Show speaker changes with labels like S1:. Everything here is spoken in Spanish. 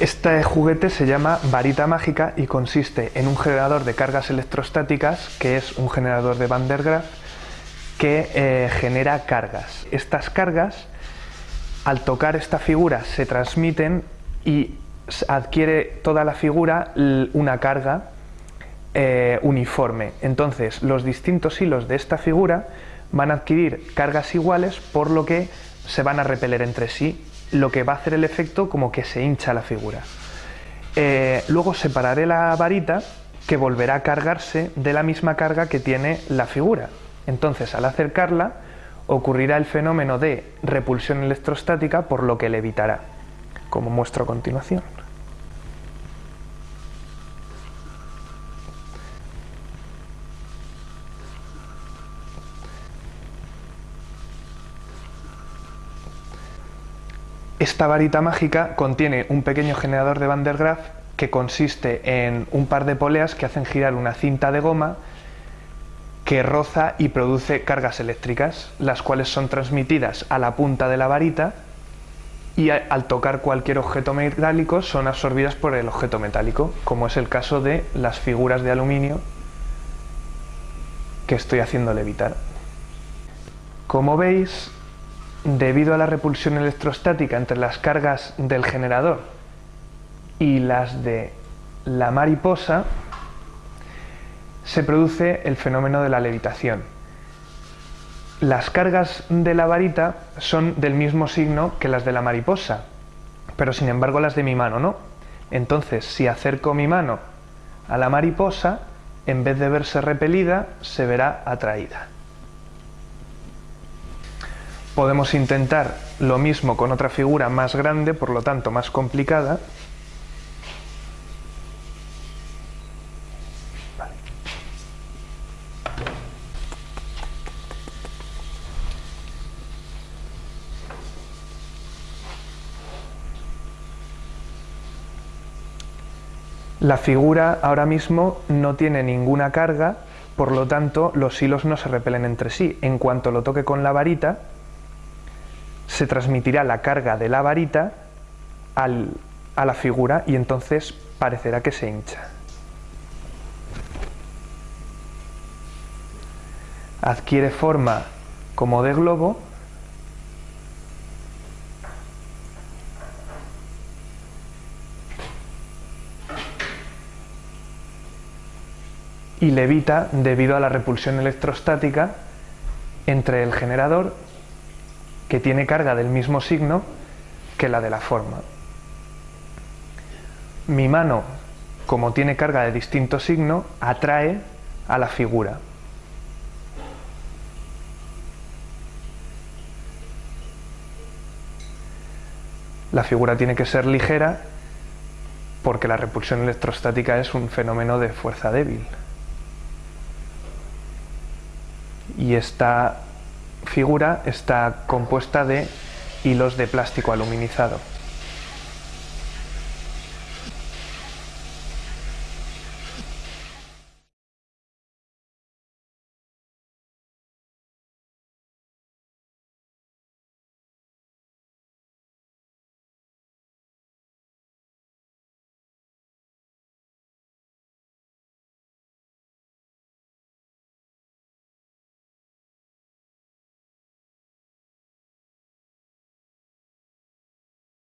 S1: Este juguete se llama varita mágica y consiste en un generador de cargas electrostáticas, que es un generador de Van der Graaf, que eh, genera cargas. Estas cargas, al tocar esta figura, se transmiten y adquiere toda la figura una carga eh, uniforme. Entonces, los distintos hilos de esta figura van a adquirir cargas iguales, por lo que se van a repeler entre sí lo que va a hacer el efecto como que se hincha la figura. Eh, luego separaré la varita que volverá a cargarse de la misma carga que tiene la figura. Entonces al acercarla ocurrirá el fenómeno de repulsión electrostática por lo que levitará, como muestro a continuación. Esta varita mágica contiene un pequeño generador de Van der Graaf que consiste en un par de poleas que hacen girar una cinta de goma que roza y produce cargas eléctricas, las cuales son transmitidas a la punta de la varita y al tocar cualquier objeto metálico son absorbidas por el objeto metálico, como es el caso de las figuras de aluminio que estoy haciendo levitar. Como veis, debido a la repulsión electrostática entre las cargas del generador y las de la mariposa, se produce el fenómeno de la levitación. Las cargas de la varita son del mismo signo que las de la mariposa, pero sin embargo las de mi mano no. Entonces, si acerco mi mano a la mariposa, en vez de verse repelida, se verá atraída. Podemos intentar lo mismo con otra figura más grande, por lo tanto más complicada. La figura ahora mismo no tiene ninguna carga, por lo tanto los hilos no se repelen entre sí. En cuanto lo toque con la varita, se transmitirá la carga de la varita a la figura y entonces parecerá que se hincha. Adquiere forma como de globo y levita debido a la repulsión electrostática entre el generador que tiene carga del mismo signo que la de la forma. Mi mano, como tiene carga de distinto signo, atrae a la figura. La figura tiene que ser ligera porque la repulsión electrostática es un fenómeno de fuerza débil. Y está figura está compuesta de hilos de plástico aluminizado.